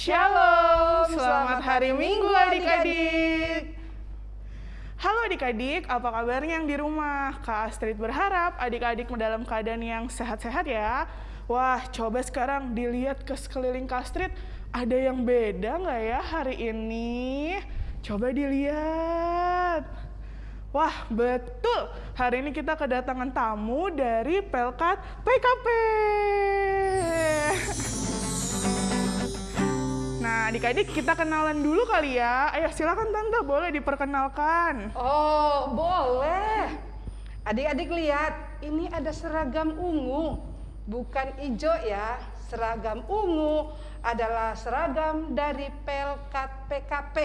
Shalom, selamat hari Minggu adik-adik. Halo adik-adik, apa kabarnya yang di rumah? Kak Astrid berharap adik-adik dalam keadaan yang sehat-sehat ya. Wah, coba sekarang dilihat ke sekeliling Kak Astrid, ada yang beda nggak ya hari ini? Coba dilihat. Wah, betul. Hari ini kita kedatangan tamu dari Pelkat PKP. Nah, adik-adik kita kenalan dulu kali ya. Ayo silakan Tante, boleh diperkenalkan. Oh, boleh. Adik-adik lihat, ini ada seragam ungu. Bukan hijau ya. Seragam ungu adalah seragam dari Pelkat PKP.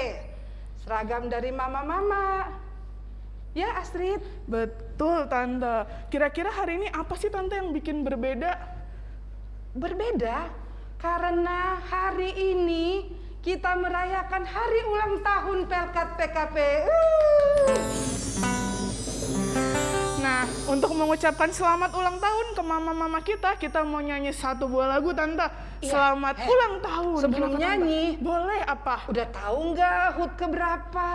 Seragam dari mama-mama. Ya, Astrid. Betul, Tante. Kira-kira hari ini apa sih Tante yang bikin berbeda? Berbeda karena hari ini kita merayakan hari ulang tahun Pelkat PKP. Uh. Nah, untuk mengucapkan selamat ulang tahun ke mama-mama kita, kita mau nyanyi satu buah lagu, Tante. Iya. Selamat Eh, ulang tahun. sebelum Kenapa, Tante? nyanyi. Boleh apa? Udah tahu nggak HUT keberapa?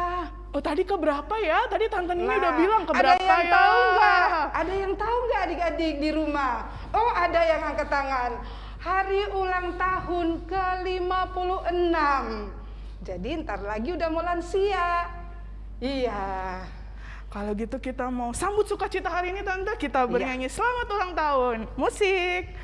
Oh, tadi ke berapa ya? Tadi Tante Nini Nah, udah bilang ke ada berapa yang ya? tahu nggak? Ada yang tahu nggak adik-adik di rumah? Oh, ada yang angkat tangan. Hari ulang tahun ke-56. Jadi ntar lagi udah mau lansia. Iya. Kalau gitu kita mau sambut sukacita hari ini Tante. Kita Iya. bernyanyi selamat ulang tahun. Musik.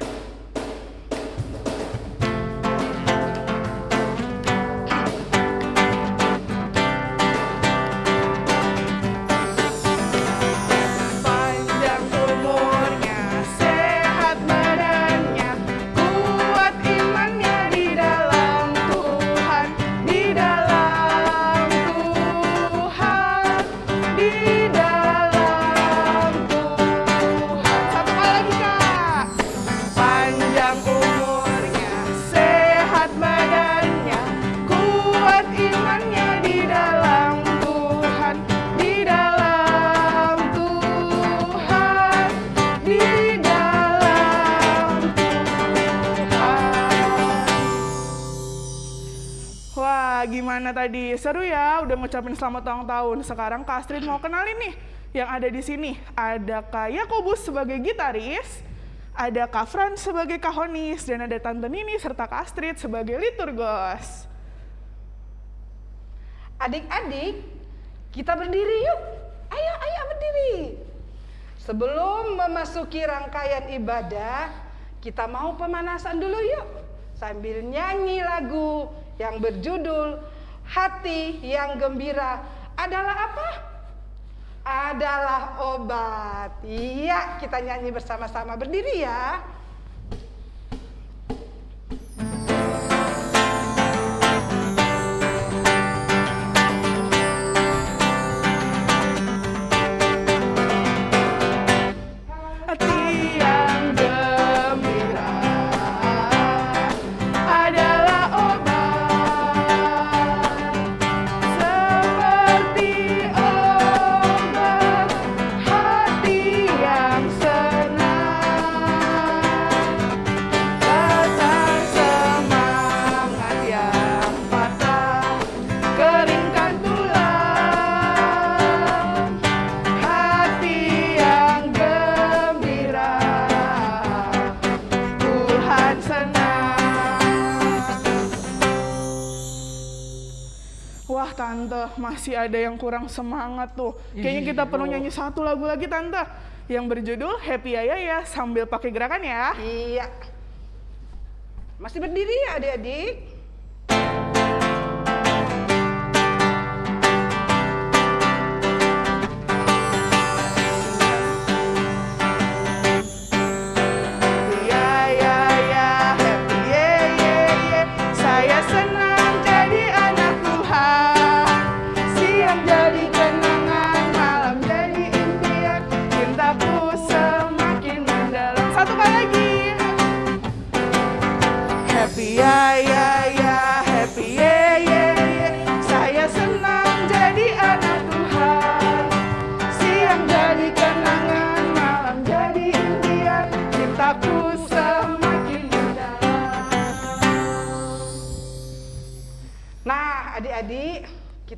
Tadi? Seru ya, udah ngucapin selamat ulang tahun. Sekarang Kak Astrid mau kenalin nih yang ada di sini. Ada Kak Yakobus sebagai gitaris, ada Kak Fran sebagai kahonis, dan ada Tante Nini serta Kak Astrid sebagai liturgos. Adik-adik, kita berdiri yuk. Ayo, ayo berdiri. Sebelum memasuki rangkaian ibadah, kita mau pemanasan dulu yuk. Sambil nyanyi lagu yang berjudul Hati yang Gembira adalah apa? Adalah obat. Iya, kita nyanyi bersama-sama berdiri ya. Masih ada yang kurang semangat tuh Kayaknya kita perlu nyanyi satu lagu lagi tante Yang berjudul Happy Ya Ya Ya sambil pakai gerakan ya Iya. Masih berdiri ya adik-adik?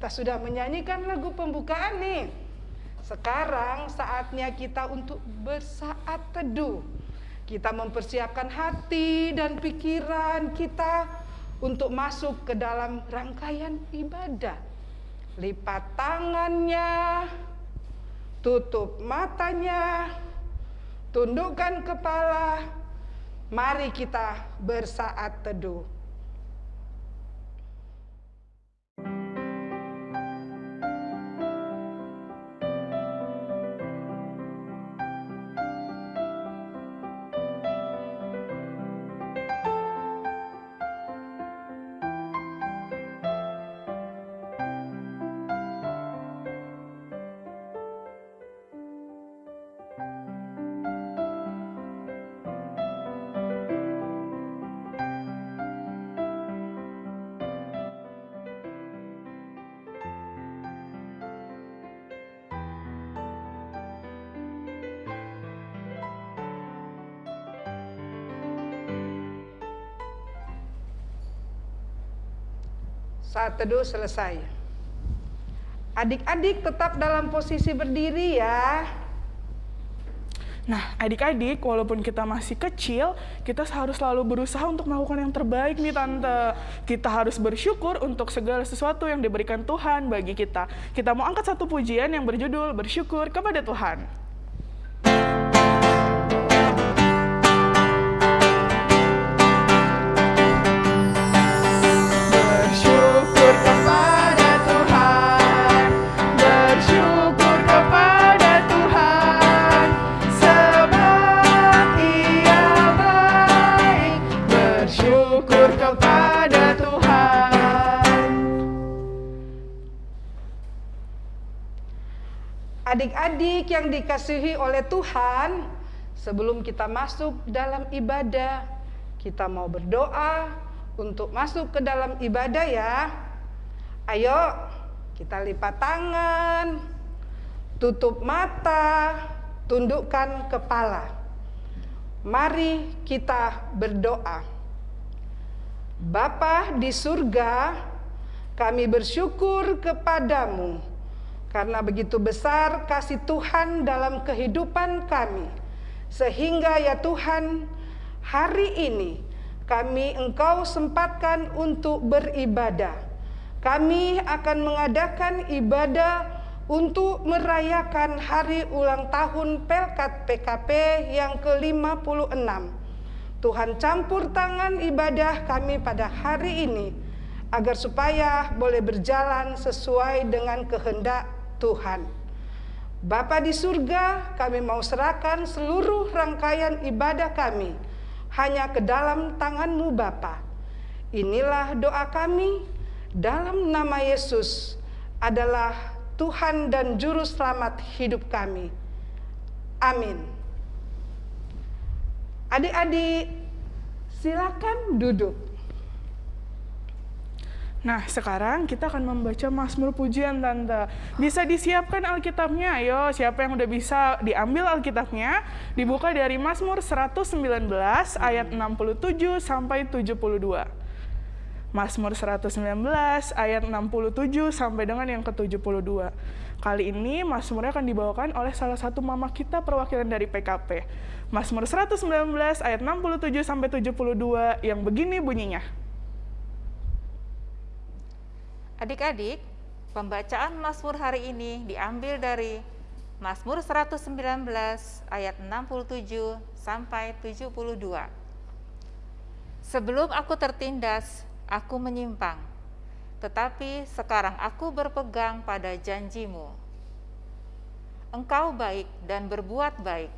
Kita sudah menyanyikan lagu pembukaan nih. Sekarang saatnya kita untuk bersaat teduh. Kita mempersiapkan hati dan pikiran kita untuk masuk ke dalam rangkaian ibadah. Lipat tangannya, tutup matanya, tundukkan kepala. Mari kita bersaat teduh. Saat teduh selesai. Adik-adik tetap dalam posisi berdiri ya. Nah, adik-adik, walaupun kita masih kecil, kita harus selalu berusaha untuk melakukan yang terbaik nih, Tante. Kita harus bersyukur untuk segala sesuatu yang diberikan Tuhan bagi kita. Kita mau angkat satu pujian yang berjudul Bersyukur kepada Tuhan. Adik-adik yang dikasihi oleh Tuhan, sebelum kita masuk dalam ibadah, kita mau berdoa untuk masuk ke dalam ibadah ya. Ayo, kita lipat tangan, tutup mata, tundukkan kepala. Mari kita berdoa. Bapa di surga, kami bersyukur kepadamu karena begitu besar kasih Tuhan dalam kehidupan kami. Sehingga ya Tuhan, hari ini kami Engkau sempatkan untuk beribadah. Kami akan mengadakan ibadah untuk merayakan hari ulang tahun Pelkat PKP yang ke-56. Tuhan campur tangan ibadah kami pada hari ini agar supaya boleh berjalan sesuai dengan kehendak Tuhan. Bapa di surga, kami mau serahkan seluruh rangkaian ibadah kami hanya ke dalam tanganmu Bapa. Inilah doa kami dalam nama Yesus adalah Tuhan dan Juru Selamat hidup kami. Amin. Adik-adik, silakan duduk. Nah, sekarang kita akan membaca Mazmur Pujian, Tante. Bisa disiapkan Alkitabnya, ayo. Siapa yang udah bisa diambil Alkitabnya, dibuka dari Mazmur 119 ayat 67 sampai 72. Mazmur 119 ayat 67 sampai dengan yang ke-72. Kali ini Mazmurnya akan dibawakan oleh salah satu mama kita perwakilan dari PKP. Mazmur 119 ayat 67 sampai 72 yang begini bunyinya. Adik-adik, pembacaan Mazmur hari ini diambil dari Mazmur 119 ayat 67 sampai 72. Sebelum aku tertindas, aku menyimpang, tetapi sekarang aku berpegang pada janjimu. Engkau baik dan berbuat baik.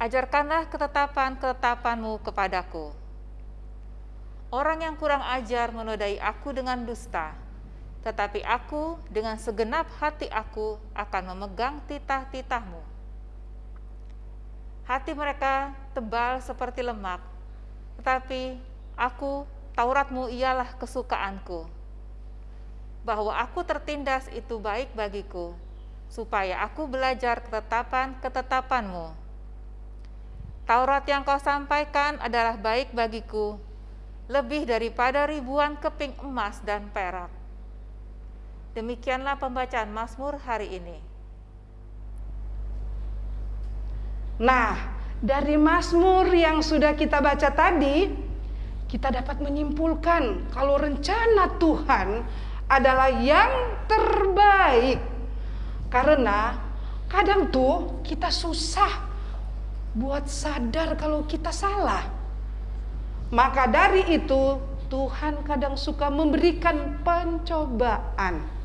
Ajarkanlah ketetapan-ketetapanmu kepadaku. Orang yang kurang ajar menodai aku dengan dusta, tetapi aku dengan segenap hati aku akan memegang titah-titahmu. Hati mereka tebal seperti lemak, tetapi aku, Tauratmu ialah kesukaanku. Bahwa aku tertindas itu baik bagiku, supaya aku belajar ketetapan-ketetapanmu. Taurat yang kau sampaikan adalah baik bagiku, lebih daripada ribuan keping emas dan perak Demikianlah pembacaan Mazmur hari ini. Nah, dari Mazmur yang sudah kita baca tadi, kita dapat menyimpulkan kalau rencana Tuhan adalah yang terbaik. Karena kadang tuh kita susah buat sadar kalau kita salah. Maka dari itu Tuhan kadang suka memberikan pencobaan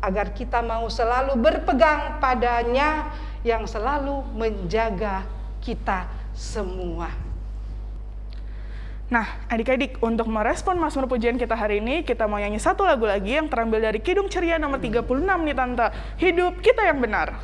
agar kita mau selalu berpegang padanya yang selalu menjaga kita semua. Nah, adik-adik, untuk merespon Mazmur pujian kita hari ini, kita mau nyanyi satu lagu lagi yang terambil dari Kidung Ceria nomor 36 nih Tante. Hidup kita yang benar.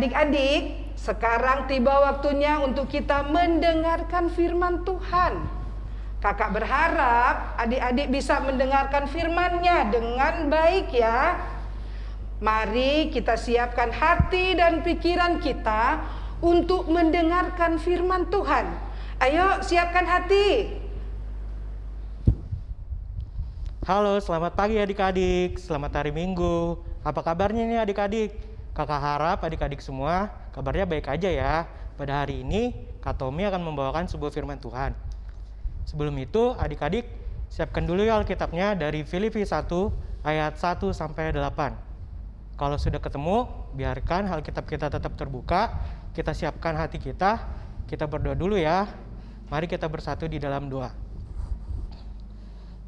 Adik-adik, sekarang tiba waktunya untuk kita mendengarkan firman Tuhan. Kakak berharap adik-adik bisa mendengarkan firman-Nya dengan baik ya. Mari kita siapkan hati dan pikiran kita untuk mendengarkan firman Tuhan. Ayo siapkan hati. Halo, selamat pagi adik-adik. Selamat hari Minggu. Apa kabarnya nih adik-adik? Kakak harap adik-adik semua kabarnya baik aja ya. Pada hari ini, Kak Tommy akan membawakan sebuah firman Tuhan. Sebelum itu, adik-adik siapkan dulu ya Alkitabnya dari Filipi 1 ayat 1 sampai 8. Kalau sudah ketemu, biarkan Alkitab kita tetap terbuka. Kita siapkan hati kita. Kita berdoa dulu ya. Mari kita bersatu di dalam doa.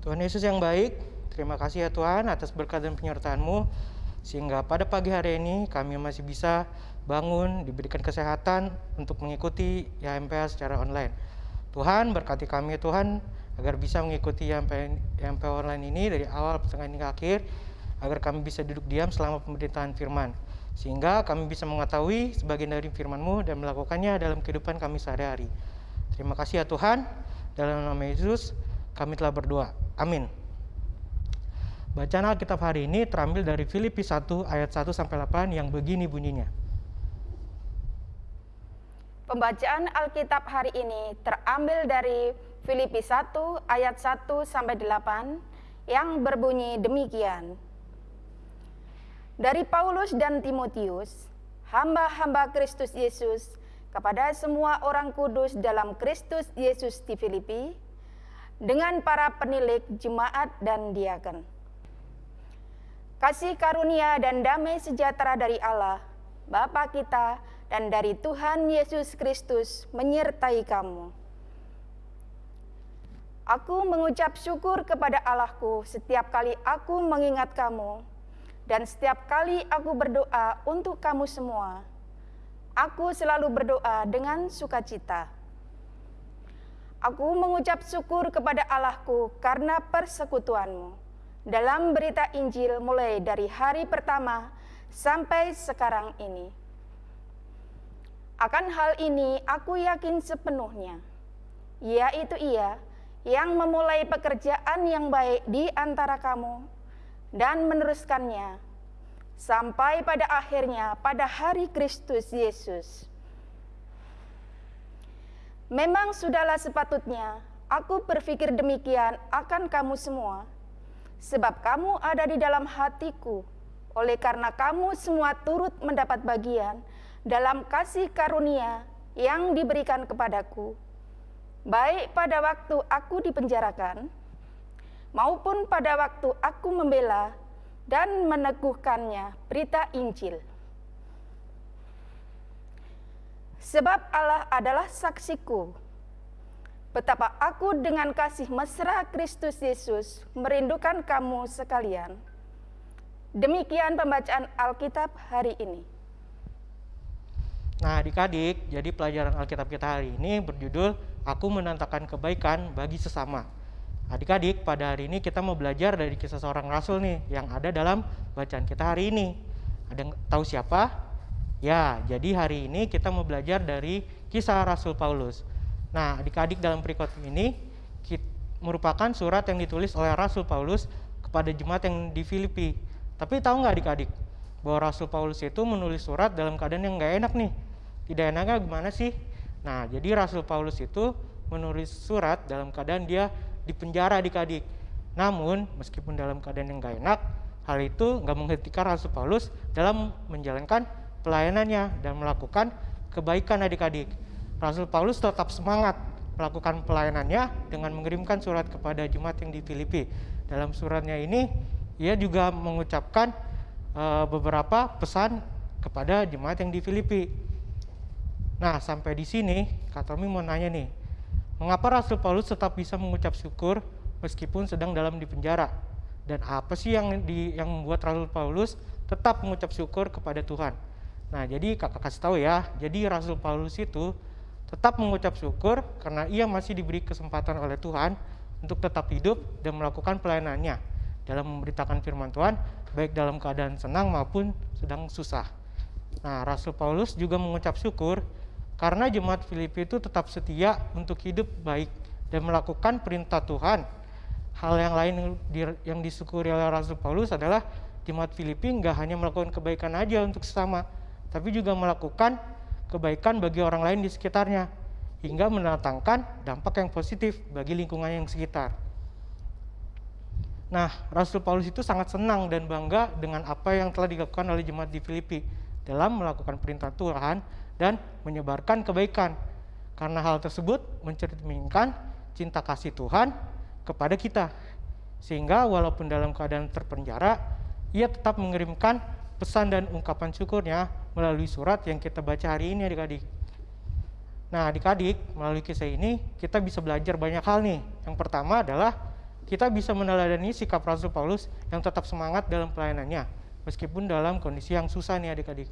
Tuhan Yesus yang baik, terima kasih ya Tuhan atas berkat dan penyertaan-Mu sehingga pada pagi hari ini kami masih bisa bangun, diberikan kesehatan untuk mengikuti YMPA secara online. Tuhan berkati kami Tuhan agar bisa mengikuti YMPA online ini dari awal sampai hingga akhir agar kami bisa duduk diam selama pemerintahan firman sehingga kami bisa mengetahui sebagian dari firman-Mu dan melakukannya dalam kehidupan kami sehari-hari. Terima kasih ya Tuhan. Dalam nama Yesus kami telah berdoa. Amin. Bacaan Alkitab hari ini terambil dari Filipi 1 ayat 1 sampai 8 yang begini bunyinya. Pembacaan Alkitab hari ini terambil dari Filipi 1 ayat 1 sampai 8 yang berbunyi demikian. Dari Paulus dan Timotius, hamba-hamba Kristus Yesus kepada semua orang kudus dalam Kristus Yesus di Filipi, dengan para penilik jemaat dan diaken. Kasih karunia dan damai sejahtera dari Allah, Bapa kita, dan dari Tuhan Yesus Kristus menyertai kamu. Aku mengucap syukur kepada Allahku setiap kali aku mengingat kamu, dan setiap kali aku berdoa untuk kamu semua. Aku selalu berdoa dengan sukacita. Aku mengucap syukur kepada Allahku karena persekutuanmu dalam berita Injil mulai dari hari pertama sampai sekarang ini. Akan hal ini aku yakin sepenuhnya, yaitu ia yang memulai pekerjaan yang baik di antara kamu dan meneruskannya sampai pada akhirnya pada hari Kristus Yesus. Memang sudahlah sepatutnya aku berpikir demikian akan kamu semua, sebab kamu ada di dalam hatiku, oleh karena kamu semua turut mendapat bagian dalam kasih karunia yang diberikan kepadaku, baik pada waktu aku dipenjarakan, maupun pada waktu aku membela dan meneguhkannya berita Injil. Sebab Allah adalah saksiku, betapa aku dengan kasih mesra Kristus Yesus merindukan kamu sekalian. Demikian pembacaan Alkitab hari ini. Nah, adik-adik, jadi pelajaran Alkitab kita hari ini berjudul Aku Menantakan Kebaikan Bagi Sesama. Adik-adik, pada hari ini kita mau belajar dari kisah seorang rasul nih yang ada dalam bacaan kita hari ini. Ada yang tahu siapa? Ya, jadi hari ini kita mau belajar dari kisah Rasul Paulus. Nah, adik-adik dalam perikop ini merupakan surat yang ditulis oleh Rasul Paulus kepada jemaat yang di Filipi. Tapi tahu nggak adik-adik bahwa Rasul Paulus itu menulis surat dalam keadaan yang nggak enak nih tidak enaknya gimana sih? Nah, jadi Rasul Paulus itu menulis surat dalam keadaan dia di penjara adik-adik. Namun, meskipun dalam keadaan yang gak enak, hal itu nggak menghentikan Rasul Paulus dalam menjalankan pelayanannya dan melakukan kebaikan adik-adik. Rasul Paulus tetap semangat melakukan pelayanannya dengan mengirimkan surat kepada jemaat yang di Filipi. Dalam suratnya ini, ia juga mengucapkan uh, beberapa pesan kepada jemaat yang di Filipi. Nah, sampai di sini, Kak Tommy mau nanya nih, mengapa Rasul Paulus tetap bisa mengucap syukur meskipun sedang dalam di penjara? Dan apa sih yang di yang membuat Rasul Paulus tetap mengucap syukur kepada Tuhan? Nah, jadi kakak kasih tahu ya, jadi Rasul Paulus itu tetap mengucap syukur karena ia masih diberi kesempatan oleh Tuhan untuk tetap hidup dan melakukan pelayanannya dalam memberitakan firman Tuhan, baik dalam keadaan senang maupun sedang susah. Nah, Rasul Paulus juga mengucap syukur karena jemaat Filipi itu tetap setia untuk hidup baik dan melakukan perintah Tuhan. Hal yang lain yang disyukuri oleh Rasul Paulus adalah jemaat Filipi nggak hanya melakukan kebaikan aja untuk sesama, tapi juga melakukan kebaikan bagi orang lain di sekitarnya, hingga mendatangkan dampak yang positif bagi lingkungan yang sekitar. Nah, Rasul Paulus itu sangat senang dan bangga dengan apa yang telah dilakukan oleh jemaat di Filipi dalam melakukan perintah Tuhan dan menyebarkan kebaikan. Karena hal tersebut mencerminkan cinta kasih Tuhan kepada kita. Sehingga walaupun dalam keadaan terpenjara, ia tetap mengirimkan pesan dan ungkapan syukurnya melalui surat yang kita baca hari ini adik-adik. Nah adik-adik, melalui kisah ini kita bisa belajar banyak hal nih. Yang pertama adalah kita bisa meneladani sikap Rasul Paulus yang tetap semangat dalam pelayanannya, meskipun dalam kondisi yang susah nih adik-adik.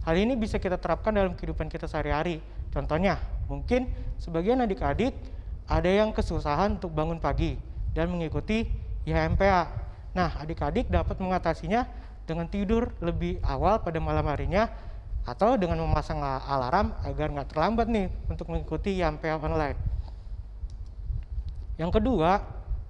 Hal ini bisa kita terapkan dalam kehidupan kita sehari-hari. Contohnya, mungkin sebagian adik-adik ada yang kesusahan untuk bangun pagi dan mengikuti IHMPA. Nah, adik-adik dapat mengatasinya dengan tidur lebih awal pada malam harinya atau dengan memasang alarm agar nggak terlambat nih untuk mengikuti IHMPA online. Yang kedua,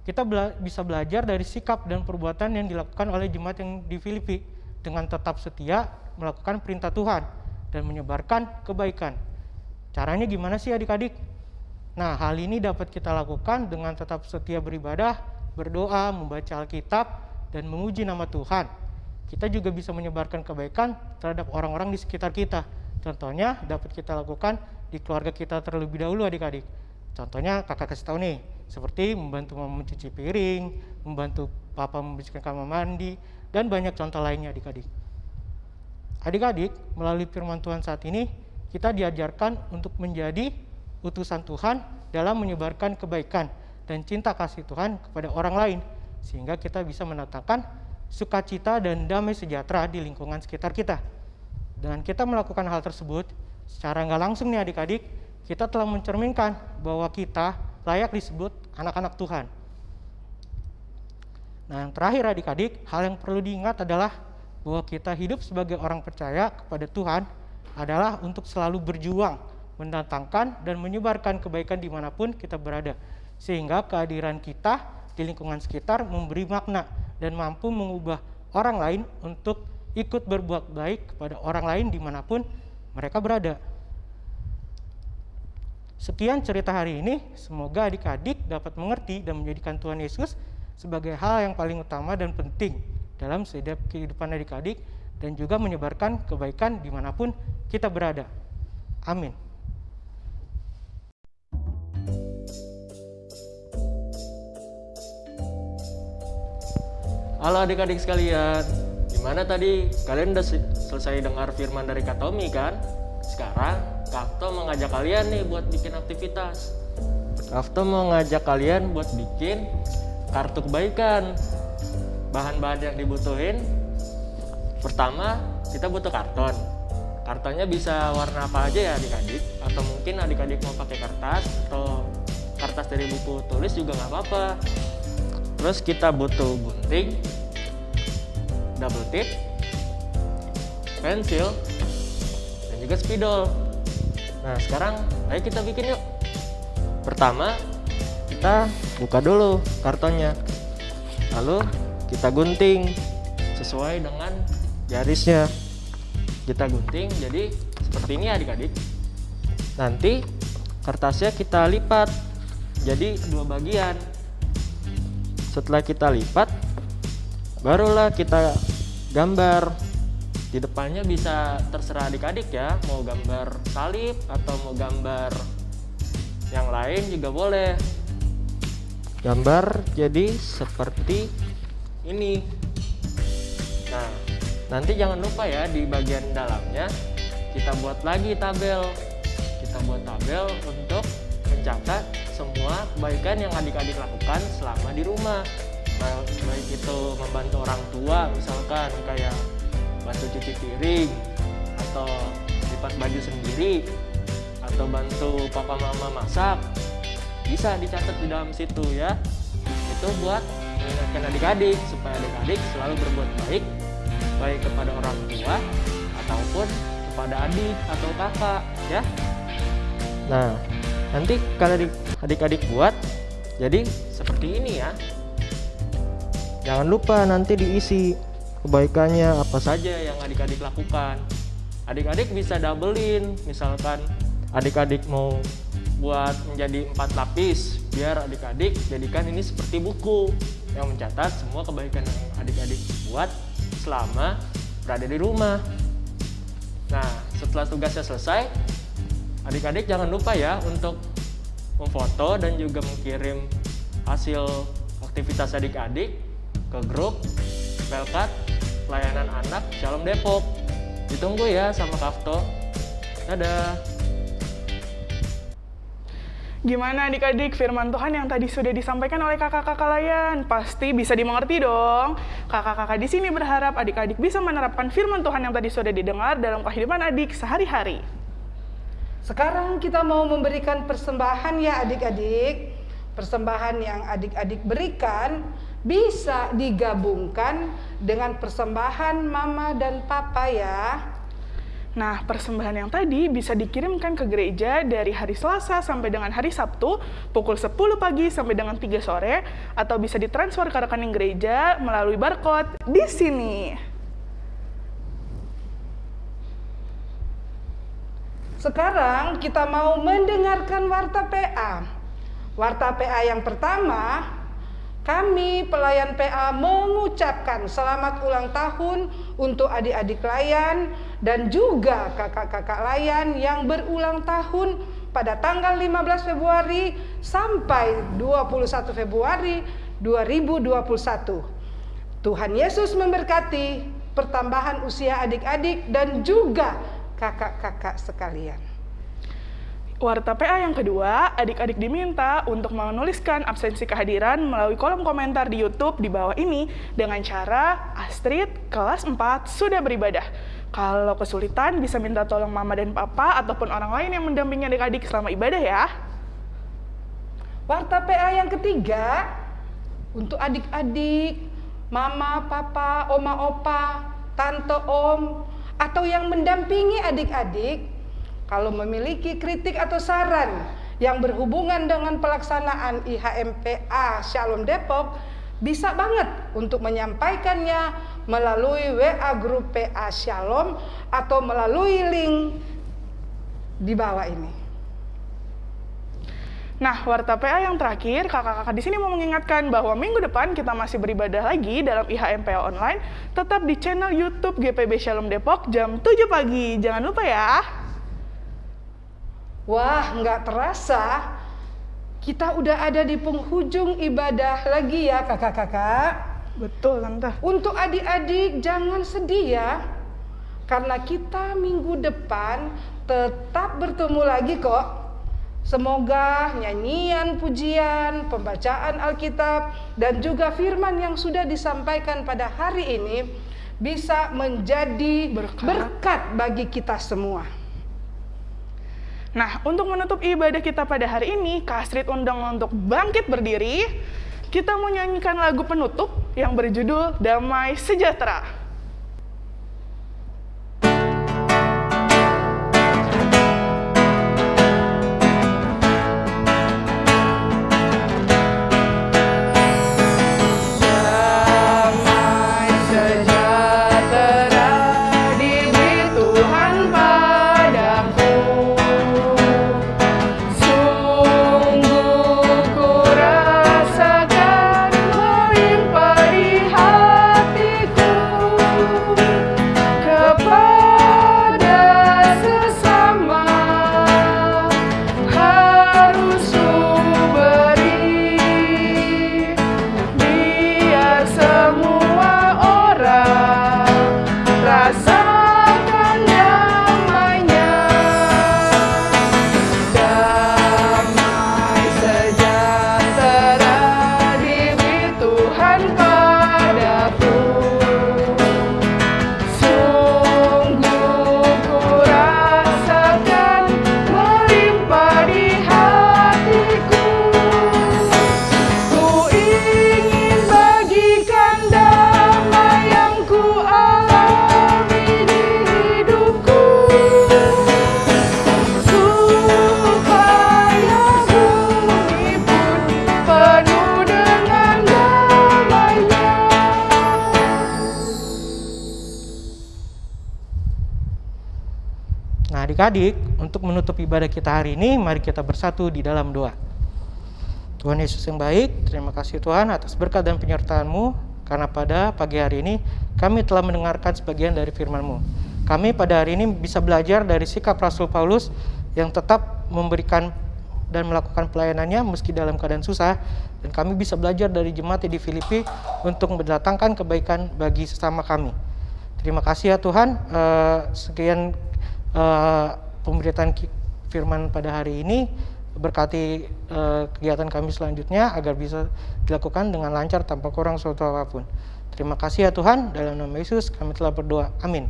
kita bela bisa belajar dari sikap dan perbuatan yang dilakukan oleh jemaat yang di Filipi dengan tetap setia melakukan perintah Tuhan dan menyebarkan kebaikan. Caranya gimana sih adik-adik? Nah, hal ini dapat kita lakukan dengan tetap setia beribadah, berdoa, membaca Alkitab, dan menguji nama Tuhan. Kita juga bisa menyebarkan kebaikan terhadap orang-orang di sekitar kita. Contohnya dapat kita lakukan di keluarga kita terlebih dahulu adik-adik. Contohnya kakak kasih tahu nih, seperti membantu mama mencuci piring, membantu papa membersihkan kamar mandi, dan banyak contoh lainnya adik-adik. Adik-adik, melalui firman Tuhan saat ini, kita diajarkan untuk menjadi utusan Tuhan dalam menyebarkan kebaikan dan cinta kasih Tuhan kepada orang lain, sehingga kita bisa menatakan sukacita dan damai sejahtera di lingkungan sekitar kita. Dengan kita melakukan hal tersebut, secara nggak langsung nih adik-adik, kita telah mencerminkan bahwa kita layak disebut anak-anak Tuhan. Nah, yang terakhir adik-adik, hal yang perlu diingat adalah bahwa kita hidup sebagai orang percaya kepada Tuhan adalah untuk selalu berjuang, mendatangkan dan menyebarkan kebaikan di mana pun kita berada. Sehingga kehadiran kita di lingkungan sekitar memberi makna dan mampu mengubah orang lain untuk ikut berbuat baik kepada orang lain di mana pun mereka berada. Sekian cerita hari ini, semoga adik-adik dapat mengerti dan menjadikan Tuhan Yesus sebagai hal yang paling utama dan penting dalam setiap kehidupan adik-adik dan juga menyebarkan kebaikan di mana pun kita berada. Amin. Halo adik-adik sekalian, gimana tadi? Kalian udah selesai dengar firman dari Kak Tommy kan? Sekarang Kak Tom mengajak kalian nih buat bikin aktivitas. Kak Tom mau ngajak kalian buat bikin kartu kebaikan bahan-bahan yang dibutuhin Pertama, kita butuh karton. Kartonnya bisa warna apa aja ya adik-adik, atau mungkin adik-adik mau pakai kertas atau kertas dari buku tulis juga nggak apa-apa. Terus kita butuh gunting, double tip, pensil, dan juga spidol. Nah sekarang ayo kita bikin yuk. Pertama kita buka dulu kartonnya, lalu kita gunting sesuai dengan garisnya. Kita gunting jadi seperti ini adik-adik. Nanti kertasnya kita lipat jadi dua bagian. Setelah kita lipat, barulah kita gambar. Di depannya bisa terserah adik-adik ya mau gambar salib atau mau gambar yang lain juga boleh. Gambar jadi seperti ini. Nah nanti jangan lupa ya di bagian dalamnya kita buat lagi tabel. Kita buat tabel untuk mencatat semua kebaikan yang adik-adik lakukan selama di rumah. Baik itu membantu orang tua misalkan kayak bantu cuci piring atau lipat baju sendiri atau bantu papa mama masak bisa dicatat di dalam situ ya. Itu buat mengingatkan adik-adik supaya adik-adik selalu berbuat baik baik kepada orang tua ataupun kepada adik atau kakak ya. Nah nanti kalau adik-adik buat jadi seperti ini ya Jangan lupa nanti diisi kebaikannya apa saja yang adik-adik lakukan. Adik-adik bisa doublein, misalkan adik-adik mau buat menjadi empat lapis, biar adik-adik jadikan ini seperti buku yang mencatat semua kebaikan yang adik-adik buat selama berada di rumah. Nah, setelah tugasnya selesai, adik-adik jangan lupa ya untuk memfoto dan juga mengirim hasil aktivitas adik-adik ke grup Pelkat Pelayanan Anak Shalom Depok. Ditunggu ya sama Kafto. Dadah. Gimana adik-adik firman Tuhan yang tadi sudah disampaikan oleh kakak-kakak layan? Pasti bisa dimengerti dong. Kakak-kakak di sini berharap adik-adik bisa menerapkan firman Tuhan yang tadi sudah didengar dalam kehidupan adik sehari-hari. Sekarang kita mau memberikan persembahan ya adik-adik. Persembahan yang adik-adik berikan bisa digabungkan dengan persembahan mama dan papa ya. Nah, persembahan yang tadi bisa dikirimkan ke gereja dari hari Selasa sampai dengan hari Sabtu pukul 10 pagi sampai dengan 3 sore atau bisa ditransfer ke rekening gereja melalui barcode di sini. Sekarang kita mau mendengarkan warta PA. Warta PA yang pertama kami pelayan PA mengucapkan selamat ulang tahun untuk adik-adik layan dan juga kakak-kakak layan yang berulang tahun pada tanggal 15 Februari sampai 21 Februari 2021. Tuhan Yesus memberkati pertambahan usia adik-adik dan juga kakak-kakak sekalian. Warta PA yang kedua, adik-adik diminta untuk menuliskan absensi kehadiran melalui kolom komentar di YouTube di bawah ini dengan cara Astrid kelas 4 sudah beribadah. Kalau kesulitan bisa minta tolong mama dan papa ataupun orang lain yang mendampingi adik-adik selama ibadah ya. Warta PA yang ketiga, untuk adik-adik, mama, papa, oma, opa, tante, om, atau yang mendampingi adik-adik kalau memiliki kritik atau saran yang berhubungan dengan pelaksanaan IHMPA Shalom Depok, bisa banget untuk menyampaikannya melalui WA grup PA Shalom atau melalui link di bawah ini. Nah, warta PA yang terakhir, kakak-kakak di sini mau mengingatkan bahwa minggu depan kita masih beribadah lagi dalam IHMPA online, tetap di channel YouTube GPB Shalom Depok jam 7 pagi. Jangan lupa ya. Wah, nggak terasa kita udah ada di penghujung ibadah lagi ya kakak-kakak. Betul, Tante. Untuk adik-adik jangan sedih ya. Karena kita minggu depan tetap bertemu lagi kok. Semoga nyanyian, pujian, pembacaan Alkitab, dan juga firman yang sudah disampaikan pada hari ini bisa menjadi Berkat. berkat bagi kita semua. Nah, untuk menutup ibadah kita pada hari ini, Kak Astrid undang untuk bangkit berdiri. Kita mau nyanyikan lagu penutup yang berjudul Damai Sejahtera. Adik-adik, untuk menutup ibadah kita hari ini, mari kita bersatu di dalam doa. Tuhan Yesus yang baik, terima kasih Tuhan atas berkat dan penyertaan-Mu, karena pada pagi hari ini kami telah mendengarkan sebagian dari firman-Mu. Kami pada hari ini bisa belajar dari sikap Rasul Paulus yang tetap memberikan dan melakukan pelayanannya meski dalam keadaan susah, dan kami bisa belajar dari jemaat di Filipi untuk mendatangkan kebaikan bagi sesama kami. Terima kasih ya Tuhan, eh, sekian eh, pemberitaan firman pada hari ini berkati eh, kegiatan kami selanjutnya agar bisa dilakukan dengan lancar tanpa kurang suatu apa pun. Terima kasih ya Tuhan, dalam nama Yesus kami telah berdoa. Amin.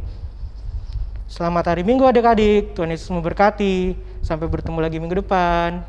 Selamat hari Minggu adik-adik, Tuhan Yesus memberkati. Sampai bertemu lagi minggu depan.